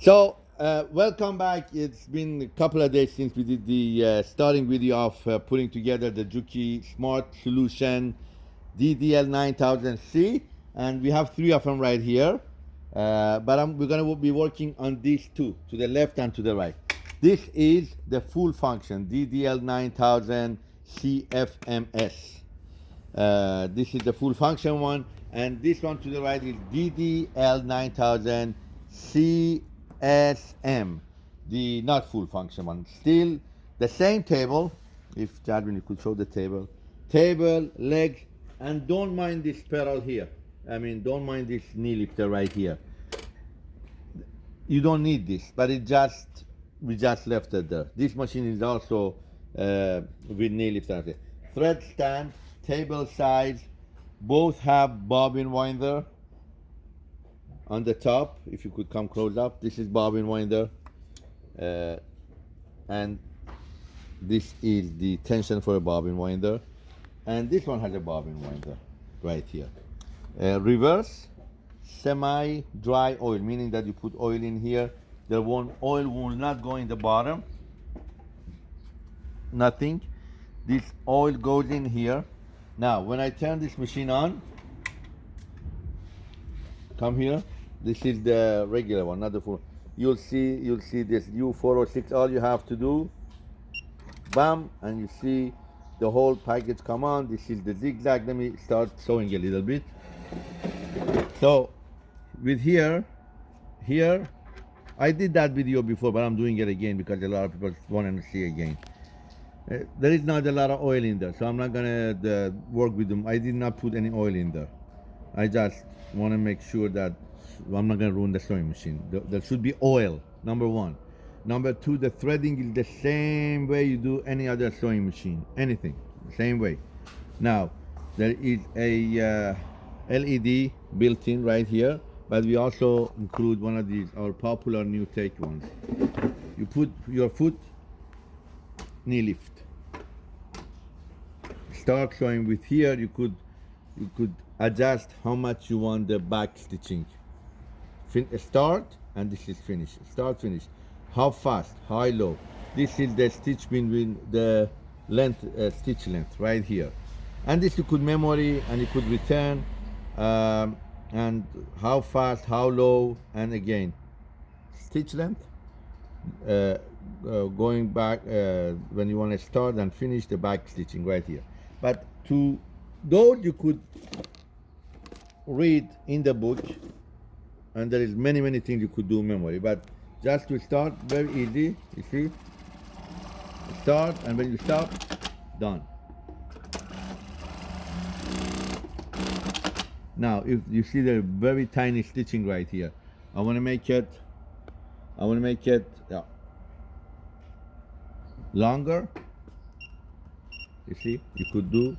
So, uh, welcome back. It's been a couple of days since we did the uh, starting video of uh, putting together the Juki Smart Solution DDL9000C. And we have three of them right here. Uh, but I'm, we're going to be working on these two, to the left and to the right. This is the full function, DDL9000 CFMS. Uh, this is the full function one. And this one to the right is DDL9000 CSM, the not full function one. Still the same table. If Jadwin, you could show the table. Table, leg, and don't mind this pedal here. I mean, don't mind this knee lifter right here. You don't need this, but it just, we just left it there. This machine is also uh, with knee lifter. Thread stand, table size, both have bobbin winder on the top if you could come close up this is bobbin winder. Uh, and this is the tension for a bobbin winder. And this one has a bobbin winder right here. Uh, reverse semi dry oil meaning that you put oil in here. The one oil will not go in the bottom. Nothing. This oil goes in here. Now when I turn this machine on come here this is the regular one, not the full. You'll see, you'll see this U406. All you have to do, bam, and you see the whole package come on. This is the zigzag. Let me start showing a little bit. So, with here, here, I did that video before, but I'm doing it again because a lot of people want to see again. Uh, there is not a lot of oil in there, so I'm not gonna uh, work with them. I did not put any oil in there. I just want to make sure that I'm not going to ruin the sewing machine. There should be oil, number one. Number two, the threading is the same way you do any other sewing machine, anything, same way. Now, there is a uh, LED built in right here, but we also include one of these, our popular Nutec ones. You put your foot, knee lift. Start sewing with here, you could, you could adjust how much you want the back stitching. Fin start and this is finish start finish. How fast? High low? This is the stitch between the length uh, stitch length right here. And this you could memory and you could return um, and how fast how low and again stitch length uh, uh, going back uh, when you want to start and finish the back stitching right here. But to those you could read in the book and there is many many things you could do memory but just to start very easy you see? Start and when you stop done. Now if you see the very tiny stitching right here I want to make it I want to make it yeah, longer. You see you could do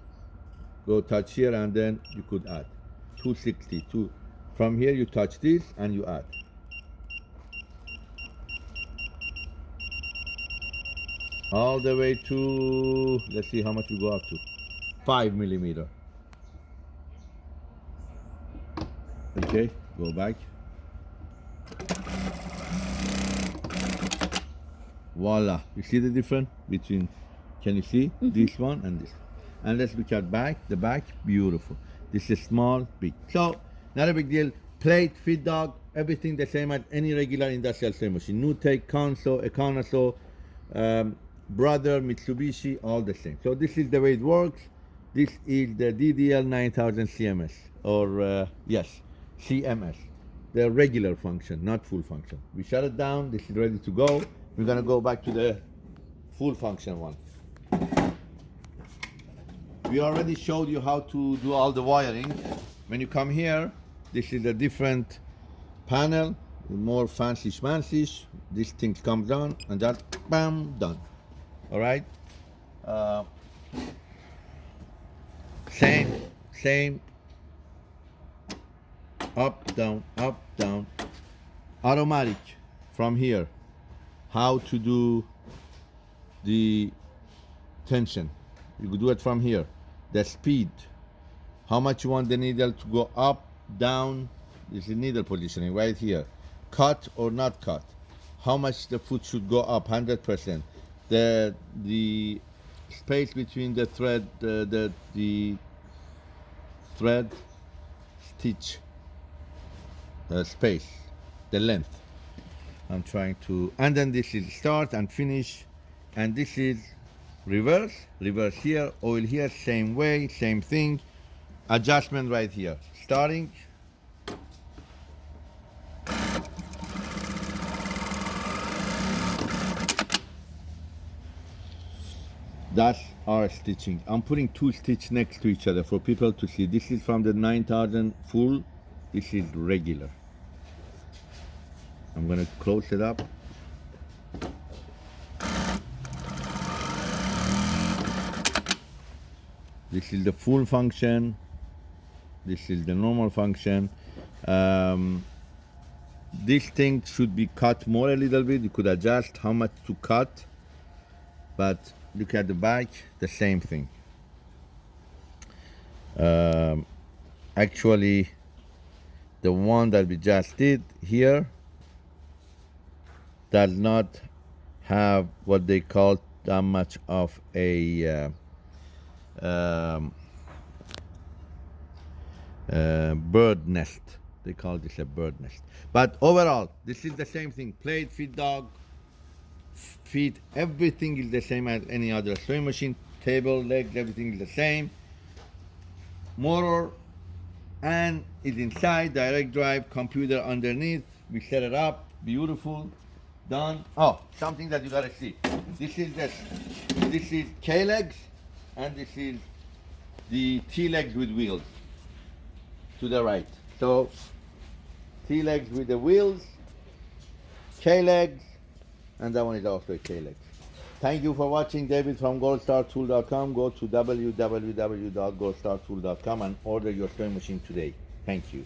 go touch here and then you could add 260 two from here you touch this and you add. All the way to, let's see how much we go up to. Five millimeter. Okay, go back. Voila, you see the difference between, can you see mm -hmm. this one and this? And let's look at back, the back, beautiful. This is small, big. So not a big deal. Plate, feed dog, everything the same as any regular industrial sewing machine. Nutec, Consew, Econosew, um, Brother, Mitsubishi, all the same. So this is the way it works. This is the DDL 9000 CMS, or uh, yes, CMS. The regular function, not full function. We shut it down, this is ready to go. We're gonna go back to the full function one. We already showed you how to do all the wiring. When you come here, this is a different panel, more fancy schmancy. This thing comes down and that, bam, done. All right. Uh, same, same. Up, down, up, down. Automatic from here. How to do the tension. You could do it from here. The speed. How much you want the needle to go up down this is needle positioning right here cut or not cut, how much the foot should go up, hundred percent. The the space between the thread, uh, the the thread stitch uh, space, the length. I'm trying to, and then this is start and finish, and this is reverse, reverse here, oil here, same way, same thing, adjustment right here, starting. That's our stitching. I'm putting two stitch next to each other for people to see. This is from the 9000 full, this is regular. I'm gonna close it up. This is the full function. This is the normal function. Um, this thing should be cut more a little bit. You could adjust how much to cut, but look at the back, the same thing. Um, actually, the one that we just did here does not have what they call that much of a uh, um, uh, bird nest. They call this a bird nest. But overall, this is the same thing. Plate, feed dog, feed, everything is the same as any other sewing machine. Table, legs, everything is the same. Motor and is inside, direct drive, computer underneath. We set it up, beautiful, done. Oh, something that you gotta see. This is the, this is K legs and this is the T legs with wheels to the right. So T legs with the wheels, K legs, and that one is also a K leg. Thank you for watching. David from goldstartool.com. Go to www.goldstartool.com and order your sewing machine today. Thank you.